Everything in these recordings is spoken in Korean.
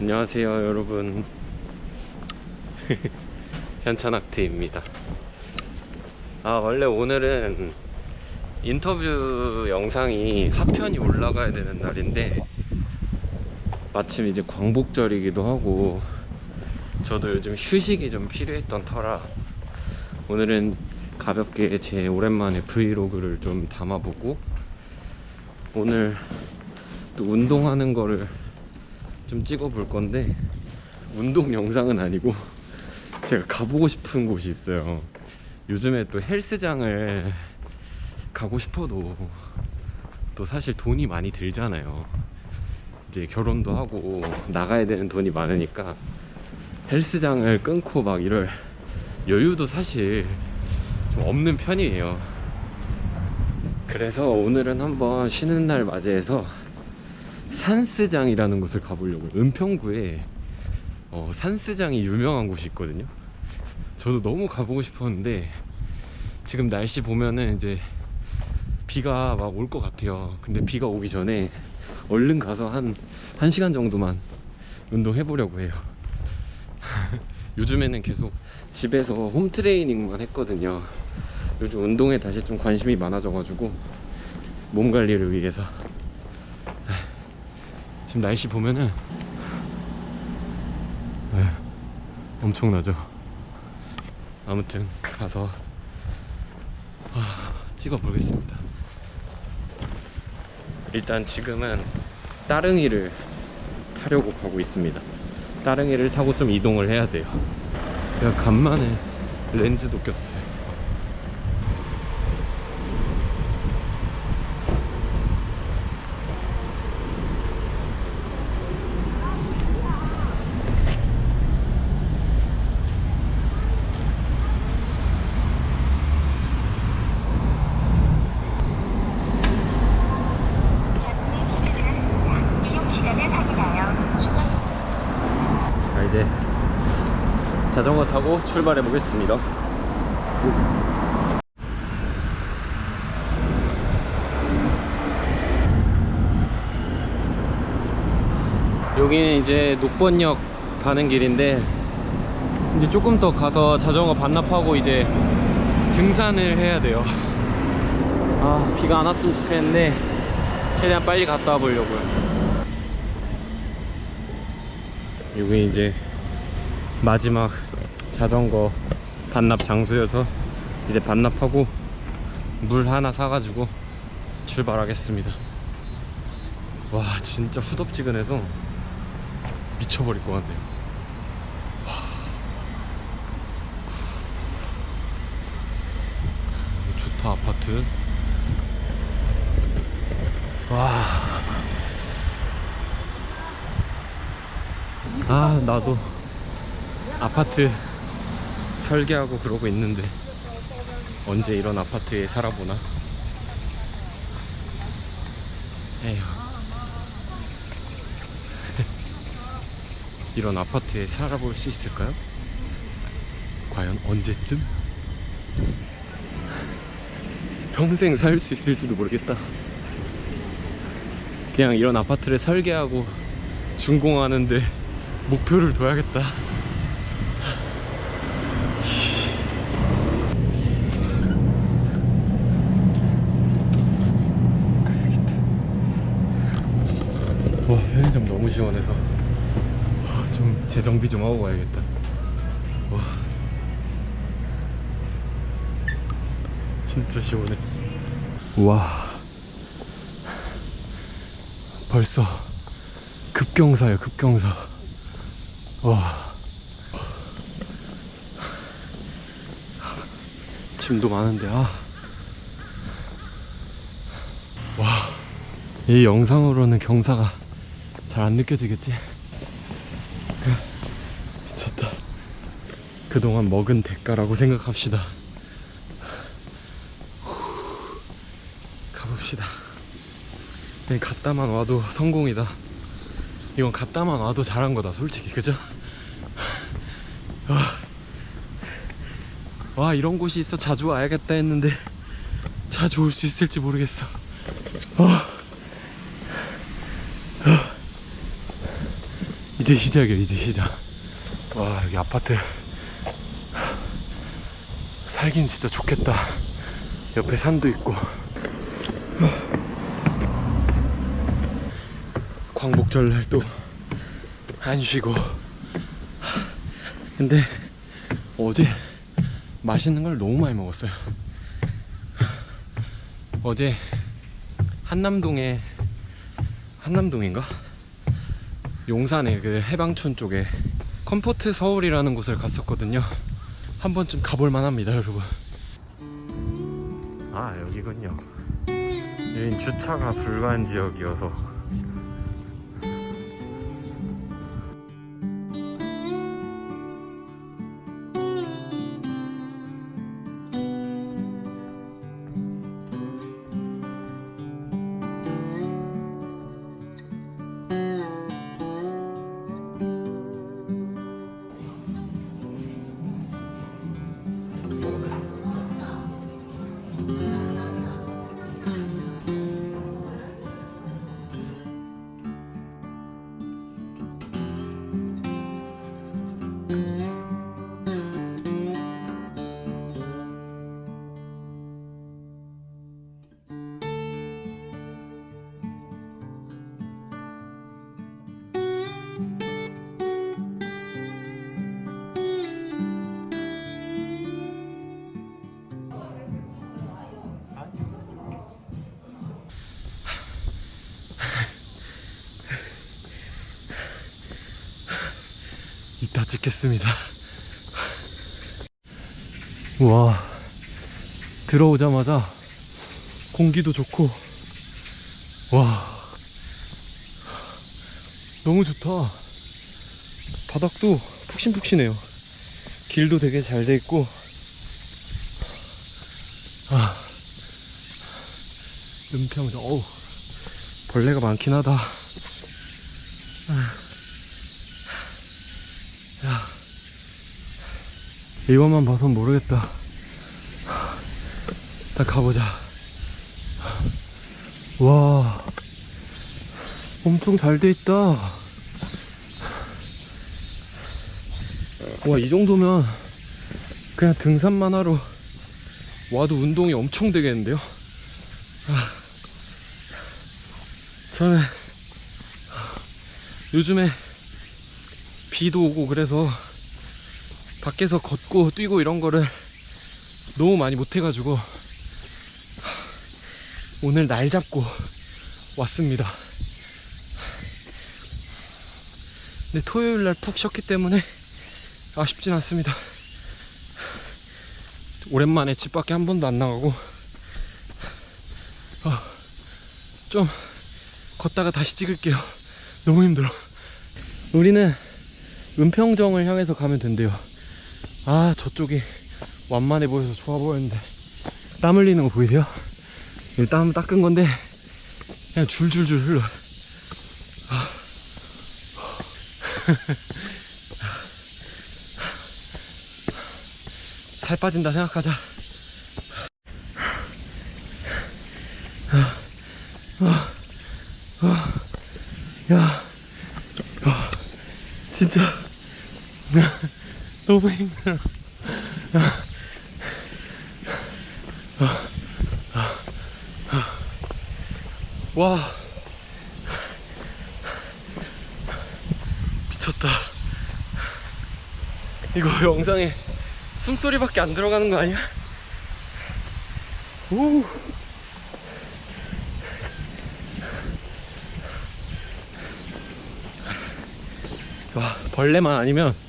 안녕하세요 여러분. 현찬학트입니다. 아 원래 오늘은 인터뷰 영상이 하편이 올라가야 되는 날인데 마침 이제 광복절이기도 하고 저도 요즘 휴식이 좀 필요했던 터라 오늘은 가볍게 제 오랜만에 브이로그를 좀 담아보고 오늘 또 운동하는 거를 좀 찍어 볼 건데 운동 영상은 아니고 제가 가보고 싶은 곳이 있어요. 요즘에 또 헬스장을 가고 싶어도 또 사실 돈이 많이 들잖아요. 이제 결혼도 하고 나가야 되는 돈이 많으니까 헬스장을 끊고 막 이럴 여유도 사실 좀 없는 편이에요. 그래서 오늘은 한번 쉬는 날 맞이해서 산스장이라는 곳을 가보려고요. 은평구에 어, 산스장이 유명한 곳이 있거든요. 저도 너무 가보고 싶었는데 지금 날씨 보면은 이제 비가 막 올 것 같아요. 근데 비가 오기 전에 얼른 가서 한 1시간 정도만 운동해 보려고 해요. 요즘에는 계속 집에서 홈트레이닝만 했거든요. 요즘 운동에 다시 좀 관심이 많아져 가지고 몸 관리를 위해서 지금 날씨 보면은 네, 엄청나죠. 아무튼 가서 아, 찍어 보겠습니다. 일단 지금은 따릉이를 타려고 가고 있습니다. 따릉이를 타고 좀 이동을 해야 돼요. 제가 간만에 렌즈도 꼈어요 이용 시간을 확인하여 추가 자 이제 자전거 타고 출발해 보겠습니다. 여기는 이제 녹번역 가는 길인데 이제 조금 더 가서 자전거 반납하고 이제 등산을 해야 돼요. 아 비가 안 왔으면 좋겠는데 최대한 빨리 갔다 와 보려고요. 여기 이제 마지막 자전거 반납 장소여서 이제 반납하고 물 하나 사가지고 출발하겠습니다. 와 진짜 후덥지근해서 미쳐버릴 것 같네요. 와. 좋다 아파트. 와. 아 나도 아파트 설계하고 그러고 있는데 언제 이런 아파트에 살아보나 에휴 이런 아파트에 살아볼 수 있을까요? 과연 언제쯤? 평생 살 수 있을지도 모르겠다 그냥 이런 아파트를 설계하고 준공하는데 목표를 둬야겠다. 와 편의점 너무 시원해서. 와, 좀 재정비 좀 하고 가야겠다. 와. 진짜 시원해. 와. 벌써 급경사요 급경사. 와. 짐도 많은데 아. 와. 이 영상으로는 경사가 잘 안 느껴지겠지? 미쳤다. 그동안 먹은 대가라고 생각합시다. 가봅시다. 그냥 갔다만 와도 성공이다. 이건 갔다만 와도 잘한 거다, 솔직히. 그죠? 와, 와 이런 곳이 있어 자주 와야겠다 했는데 자주 올 수 있을지 모르겠어. 어. 이제 시작이야 이제 시작. 와 여기 아파트. 살긴 진짜 좋겠다. 옆에 산도 있고. 광복절날 또 안 쉬고. 근데 어제 맛있는 걸 너무 많이 먹었어요. 어제 한남동에 한남동인가? 용산에 그 해방촌 쪽에 컴포트 서울이라는 곳을 갔었거든요. 한 번쯤 가볼 만합니다 여러분. 아 여기군요. 여긴 주차가 불가한 지역이어서 이따 찍겠습니다. 와 들어오자마자 공기도 좋고. 와 너무 좋다. 바닥도 푹신푹신해요. 길도 되게 잘 돼 있고. 아 은평 어우 벌레가 많긴 하다. 아. 이것만 봐선 모르겠다. 일단 가보자. 와, 엄청 잘 돼 있다. 와, 이 정도면 그냥 등산만 하러 와도 운동이 엄청 되겠는데요? 아, 저는 요즘에 비도 오고 그래서 밖에서 걷고 뛰고 이런 거를 너무 많이 못 해가지고 오늘 날 잡고 왔습니다. 근데 토요일 날 푹 쉬었기 때문에 아쉽진 않습니다. 오랜만에 집 밖에 한 번도 안 나가고 어, 좀 걷다가 다시 찍을게요. 너무 힘들어. 우리는 은평정을 향해서 가면 된대요 아 저쪽이 완만해 보여서 좋아 보였는데. 땀 흘리는 거 보이세요? 이땀 닦은 건데 그냥 줄줄줄 흘러. 아. 살 빠진다 생각하자. 야. 아, 진짜 너무 힘들어. 와. 미쳤다. 이거 영상에 숨소리밖에 안 들어가는 거 아니야? 오. 와, 벌레만 아니면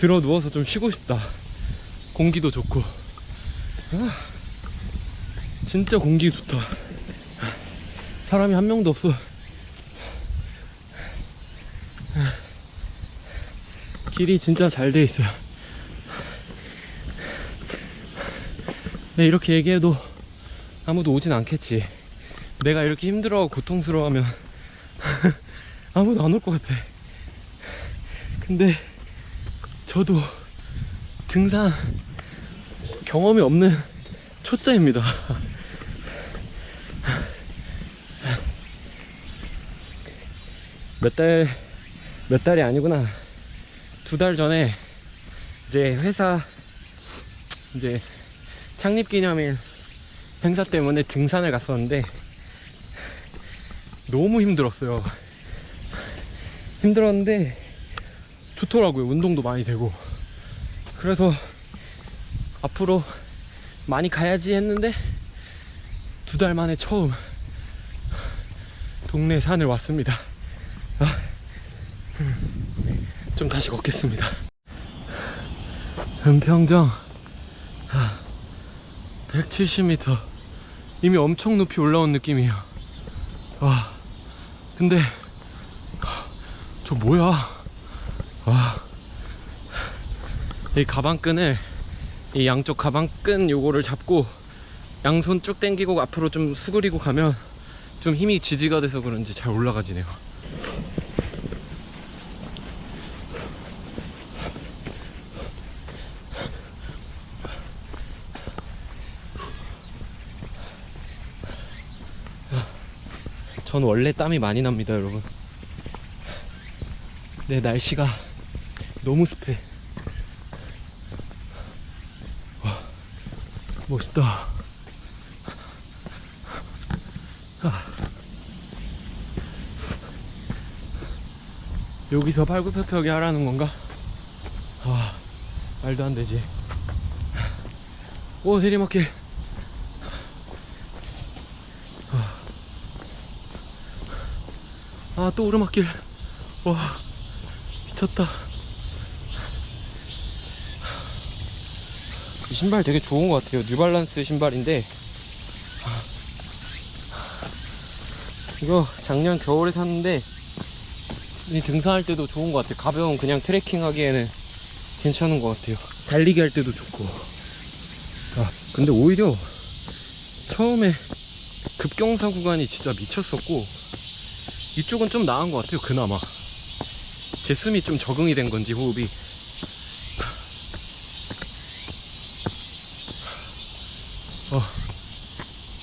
들어 누워서 좀 쉬고 싶다. 공기도 좋고. 아, 진짜 공기 좋다. 사람이 한 명도 없어. 길이 진짜 잘 돼 있어요. 근데 이렇게 얘기해도 아무도 오진 않겠지. 내가 이렇게 힘들어하고 고통스러워하면 아무도 안 올 것 같아. 근데 저도 등산 경험이 없는 초짜입니다. 몇 달 몇 달이 아니구나. 두 달 전에 이제 회사 이제 창립 기념일 행사 때문에 등산을 갔었는데 너무 힘들었어요. 힘들었는데 좋더라고요. 운동도 많이 되고. 그래서 앞으로 많이 가야지 했는데 두 달 만에 처음 동네 산을 왔습니다. 아, 음, 좀 다시 걷겠습니다. 은평정 170m 이미 엄청 높이 올라온 느낌이에요. 와 근데 저 뭐야? 와. 이 가방끈을 이 양쪽 가방끈 요거를 잡고 양손 쭉 당기고 앞으로 좀 수그리고 가면 좀 힘이 지지가 돼서 그런지 잘 올라가지네요. 전 원래 땀이 많이 납니다, 여러분. 내 날씨가 너무 습해. 와, 멋있다. 아. 여기서 팔굽혀펴기 하라는 건가? 아, 말도 안 되지. 오, 내리막길. 아, 또 오르막길. 와, 미쳤다. 이 신발 되게 좋은 것 같아요. 뉴발란스 신발인데. 이거 작년 겨울에 샀는데, 이 등산할 때도 좋은 것 같아요. 가벼운 그냥 트레킹 하기에는 괜찮은 것 같아요. 달리기 할 때도 좋고. 아, 근데 오히려 처음에 급경사 구간이 진짜 미쳤었고, 이쪽은 좀 나은 것 같아요 그나마 제 숨이 좀 적응이 된 건지 호흡이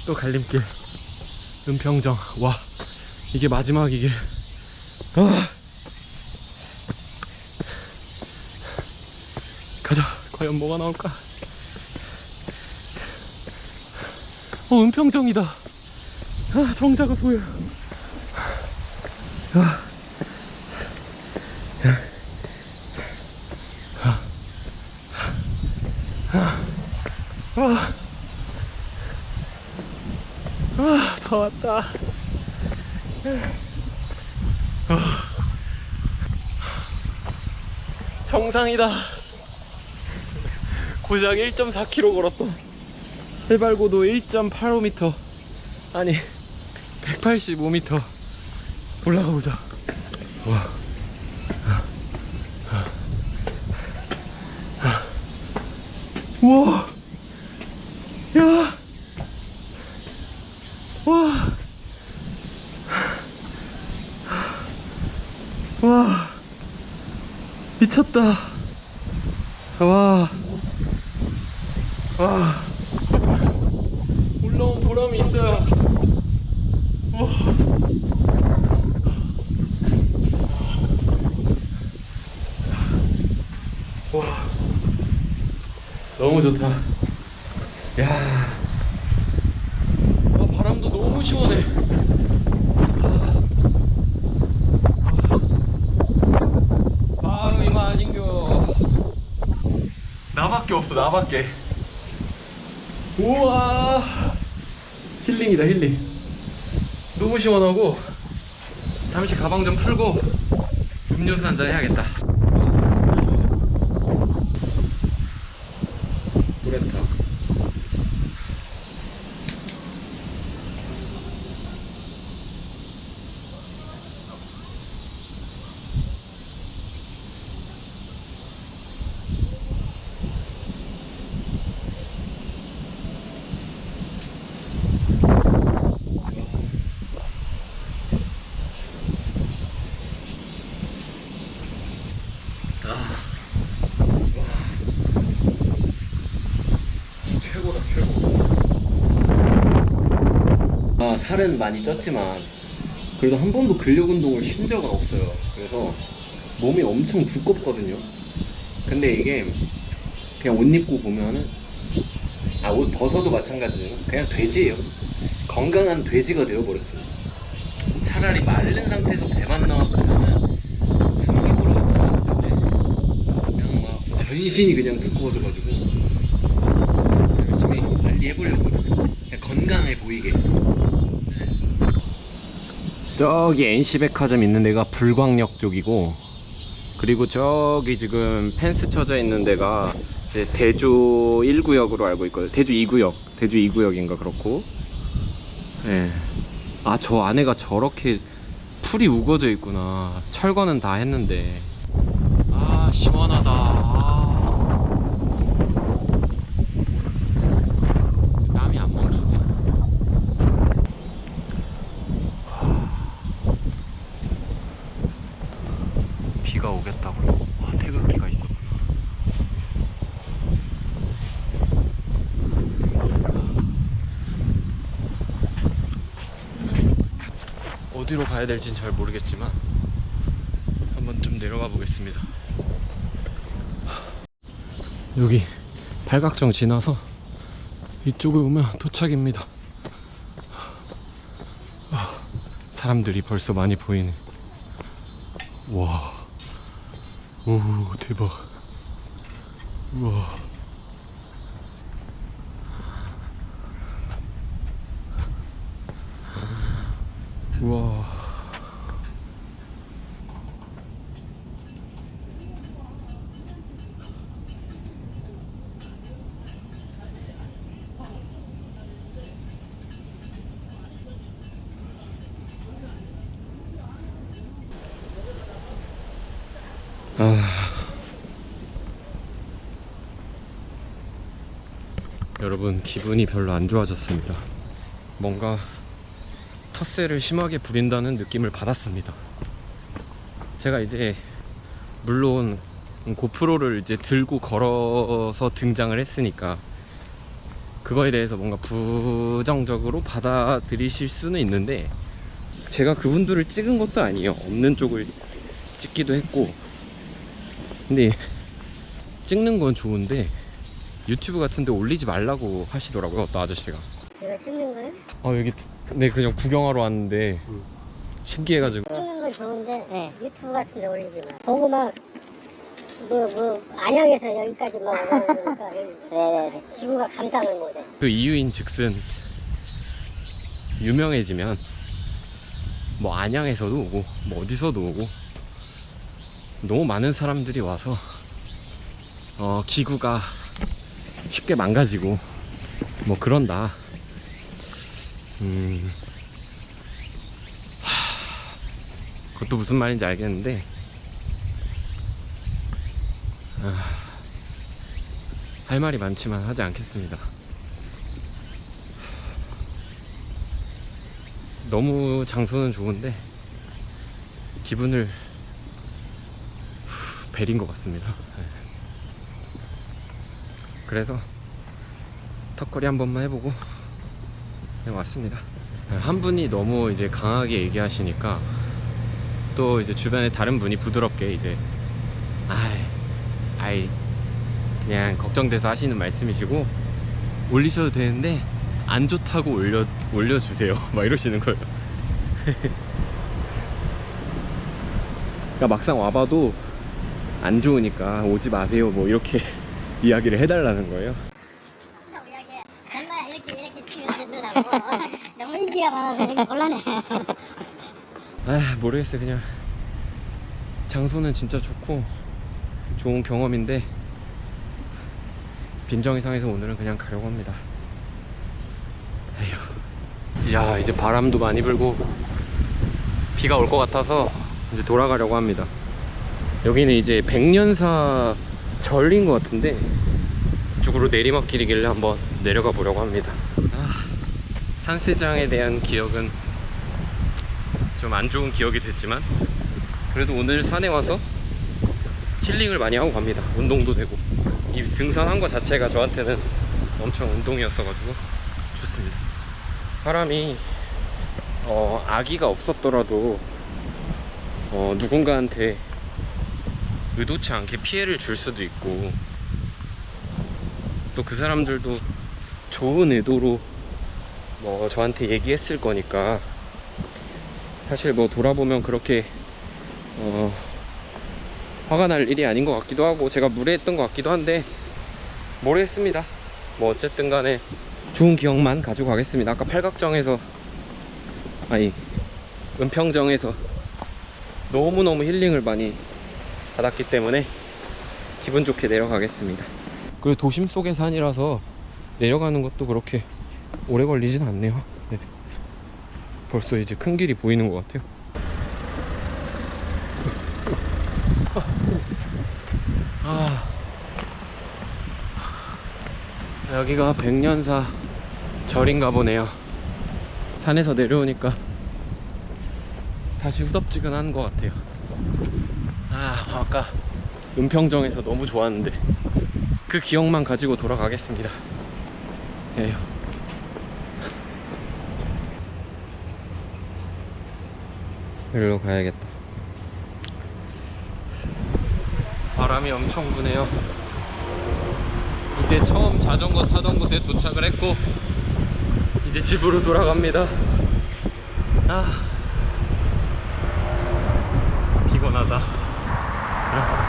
또 갈림길. 은평정. 와 이게 마지막 이게. 아. 가자. 과연 뭐가 나올까? 어 은평정이다. 아 정자가 보여. 아. 아. 아, 다 왔다. 아. 정상이다. 고작 1.4km 걸었다. 해발고도 1.85m. 아니, 185m. 올라가 보자. 와. 야. 와. 와. 미쳤다. 와. 와. 올라온 보람이 있어요. 와. 와 너무 좋다 야 아, 바람도 너무 시원해 아, 바로 이마진교 나밖에 우와. 힐링이다 힐링. 너무 시원하고 잠시 가방 좀 풀고 음료수 한 잔 해야겠다. 그랬다. 아. 최고다 최고 아 살은 많이 쪘지만 그래도 한 번도 근력 운동을 쉰 적은 없어요 그래서 몸이 엄청 두껍거든요. 근데 이게 그냥 옷 입고 보면은 아 옷 벗어도 마찬가지예요. 그냥 돼지예요. 건강한 돼지가 되어버렸어요. 차라리 마른 상태에서 배만 나왔으면은 숨기보러 나왔을 텐데 그냥 막 전신이 그냥 두꺼워져가지고 열심히 관리 해보려고 그냥 건강해 보이게. 저기 NC백화점 있는 데가 불광역 쪽이고 그리고 저기 지금 펜스 쳐져 있는 데가 이제 대주 1구역으로 알고 있거든요 대주 2구역 대주 2구역인가 그렇고. 예. 아 저 안에가 저렇게 풀이 우거져 있구나. 철거는 다 했는데. 아 시원하다 아. 땀이 안 멈추네 비가 오겠다고요? 와 태극기가 있었구나 어디로 가야 될진 잘 모르겠지만 한번 좀 내려가 보겠습니다 여기 팔각정 지나서 이쪽에 오면 도착입니다 아, 사람들이 벌써 많이 보이네 와, 오 대박. 우와. 아. 여러분 기분이 별로 안 좋아졌습니다. 뭔가 텃세를 심하게 부린다는 느낌을 받았습니다. 제가 이제 물론 고프로를 이제 들고 걸어서 등장을 했으니까 그거에 대해서 뭔가 부정적으로 받아들이실 수는 있는데 제가 그분들을 찍은 것도 아니에요. 없는 쪽을 찍기도 했고 근데 찍는 건 좋은데 유튜브 같은 데 올리지 말라고 하시더라고요 어떤 아저씨가 이거 찍는 거예요? 아 여기 네 그냥 구경하러 왔는데 신기해가지고 찍는 건 좋은데 유튜브 같은 데 올리지 마. 보고 막 뭐, 뭐, 안양에서 여기까지 막 오니까 네네네. 지구가 감당을 못해. 그 이유인 즉슨 유명해지면 뭐 안양에서도 오고 뭐 어디서도 오고 너무 많은 사람들이 와서 어 기구가 쉽게 망가지고 뭐 그런다. 음. 하, 그것도 무슨 말인지 알겠는데 아, 할 말이 많지만 하지 않겠습니다. 너무 장소는 좋은데 기분을 후, 베린 것 같습니다. 네. 그래서 턱걸이 한 번만 해보고 그냥 왔습니다. 네, 한 분이 너무 이제 강하게 얘기하시니까 또 이제 주변에 다른 분이 부드럽게 이제 아이, 아이 그냥 걱정돼서 하시는 말씀이시고 올리셔도 되는데 안 좋다고 올려 올려주세요. 막 이러시는 거예요. 그러니까 막상 와봐도 안 좋으니까 오지 마세요. 뭐 이렇게 이야기를 해달라는 거예요. 정말 이렇게 이렇게 찍어주더라고. 너무 인기가 많아서 곤란해. 아 모르겠어요. 그냥 장소는 진짜 좋고 좋은 경험인데 빈정이상해서 오늘은 그냥 가려고 합니다. 에휴. 야 이제 바람도 많이 불고 비가 올 것 같아서 이제 돌아가려고 합니다. 여기는 이제 백년사 절인 것 같은데 이쪽으로 내리막길이길래 한번 내려가 보려고 합니다. 아, 산세장에 대한 기억은 좀 안 좋은 기억이 됐지만 그래도 오늘 산에 와서 힐링을 많이 하고 갑니다. 운동도 되고 이 등산한 거 자체가 저한테는 엄청 운동이었어가지고 좋습니다. 사람이 어, 아기가 없었더라도 어, 누군가한테 의도치 않게 피해를 줄 수도 있고 또 그 사람들도 좋은 의도로 뭐 저한테 얘기했을 거니까 사실 뭐 돌아보면 그렇게 어 화가 날 일이 아닌 것 같기도 하고 제가 무례했던 것 같기도 한데 모르겠습니다. 뭐 어쨌든 간에 좋은 기억만 가지고 가겠습니다. 아까 팔각정에서 아니 은평정에서 너무너무 힐링을 많이 받았기 때문에 기분 좋게 내려가겠습니다. 그 도심 속의 산이라서 내려가는 것도 그렇게 오래 걸리진 않네요. 네. 벌써 이제 큰 길이 보이는 것 같아요. 아, 여기가 백년사 절인가 보네요. 산에서 내려오니까 다시 후덥지근한 것 같아요 아 아까 은평정에서 너무 좋았는데 그 기억만 가지고 돌아가겠습니다. 에휴. 여기로 가야겠다. 바람이 엄청 부네요. 이제 처음 자전거 타던 곳에 도착을 했고 이제 집으로 돌아갑니다. 아 피곤하다 Yeah.